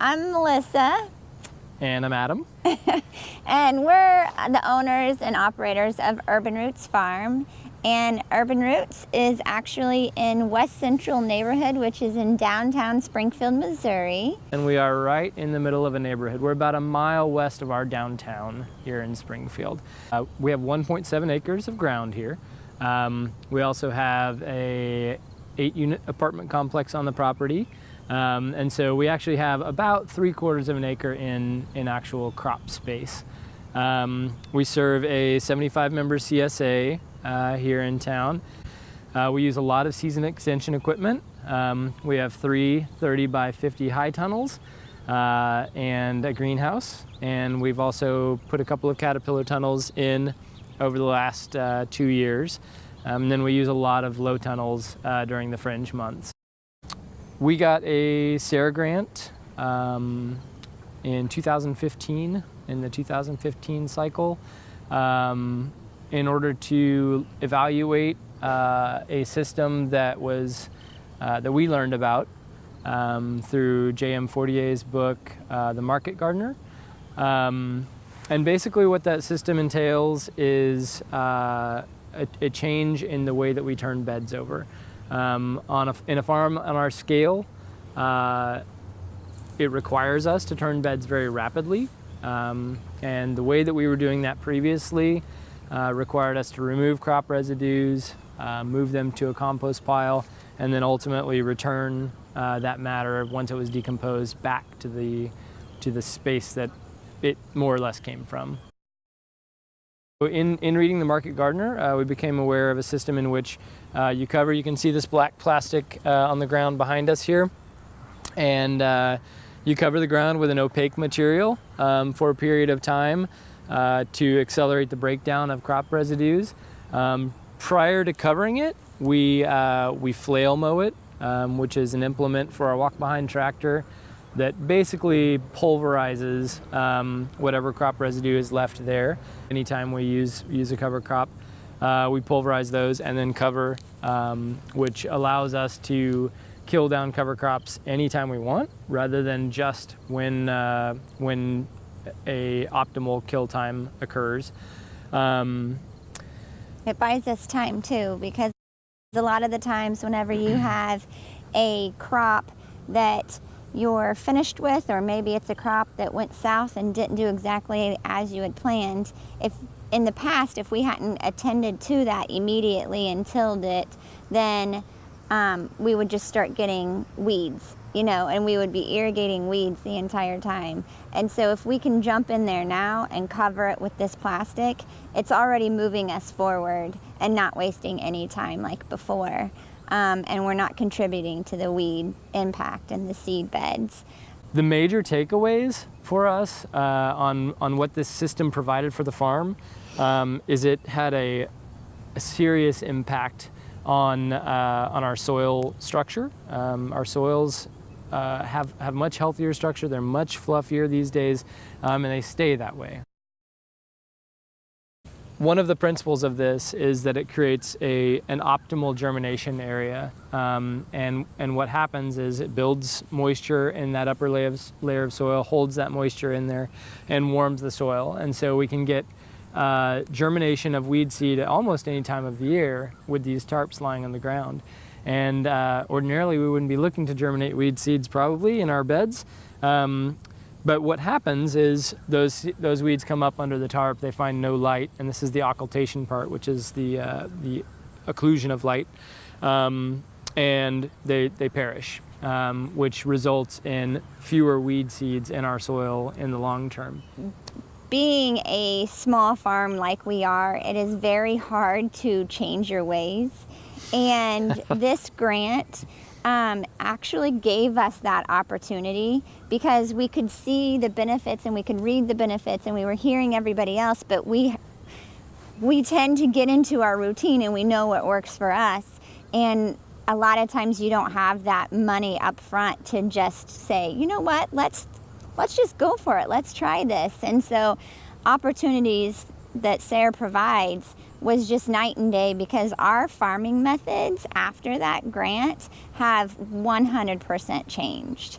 Melissa. And I'm Adam. and we're the owners and operators of Urban Roots Farm. And Urban Roots is actually in West Central neighborhood, which is in downtown Springfield, Missouri. And we are right in the middle of a neighborhood. We're about a mile west of our downtown here in Springfield. Uh, we have 1.7 acres of ground here. Um, we also have a eight unit apartment complex on the property. Um, and so we actually have about three quarters of an acre in, in actual crop space. Um, we serve a 75 member CSA uh, here in town. Uh, we use a lot of season extension equipment. Um, we have three 30 by 50 high tunnels uh, and a greenhouse. And we've also put a couple of caterpillar tunnels in over the last uh, two years. Um, and then we use a lot of low tunnels uh, during the fringe months. We got a SARE grant um, in 2015, in the 2015 cycle. Um, in order to evaluate uh, a system that was uh, that we learned about um, through J.M. Fortier's book, uh, The Market Gardener. Um, and basically what that system entails is uh, a, a, change in the way that we turn beds over. Um, on a, in a farm on our scale, uh, it requires us to turn beds very rapidly. Um, and the way that we were doing that previously uh, required us to remove crop residues, uh, move them to a compost pile, and then ultimately return uh, that matter once it was decomposed back to the, to the space that it more or less came from. In, in reading The Market Gardener, uh, we became aware of a system in which uh, you cover, you can see this black plastic uh, on the ground behind us here, and you cover the ground with an opaque material um, for a period of time uh, to accelerate the breakdown of crop residues. Um, prior to covering it, we, uh, we flail mow it, um, which is an implement for our walk-behind tractor that basically pulverizes um, whatever crop residue is left there. Anytime we use, use a cover crop, uh, we pulverize those and then cover, um, which allows us to kill down cover crops anytime we want, rather than just when, uh, when a optimal kill time occurs. Um, it buys us time too because a lot of the times whenever you have a crop that you're finished with or maybe it's a crop that went south and didn't do exactly as you had planned if in the past if we hadn't attended to that immediately and tilled it then um, we would just start getting weeds you know, and we would be irrigating weeds the entire time. And so if we can jump in there now and cover it with this plastic, it's already moving us forward and not wasting any time like before. Um, and we're not contributing to the weed impact in the seed beds. The major takeaways for us uh, on, on what this system provided for the farm um, is it had a, a serious impact on, uh, on our soil structure. Um, our soils uh, have, have much healthier structure, they're much fluffier these days, um, and they stay that way. One of the principles of this is that it creates a, an optimal germination area. Um, and, and what happens is it builds moisture in that upper layer of, layer of soil, holds that moisture in there, and warms the soil. And so we can get uh, germination of weed seed at almost any time of the year with these tarps lying on the ground. And uh, ordinarily we wouldn't be looking to germinate weed seeds probably in our beds. Um, but what happens is those, those weeds come up under the tarp, they find no light, and this is the occultation part, which is the, uh, the occlusion of light, um, and they, they perish, um, which results in fewer weed seeds in our soil in the long term. Being a small farm like we are, it is very hard to change your ways. And this grant um, actually gave us that opportunity because we could see the benefits and we could read the benefits and we were hearing everybody else, but we, we tend to get into our routine and we know what works for us. And a lot of times you don't have that money up front to just say, you know what, let's, let's just go for it. Let's try this. And so opportunities that SARE provides was just night and day because our farming methods after that grant have 100% changed.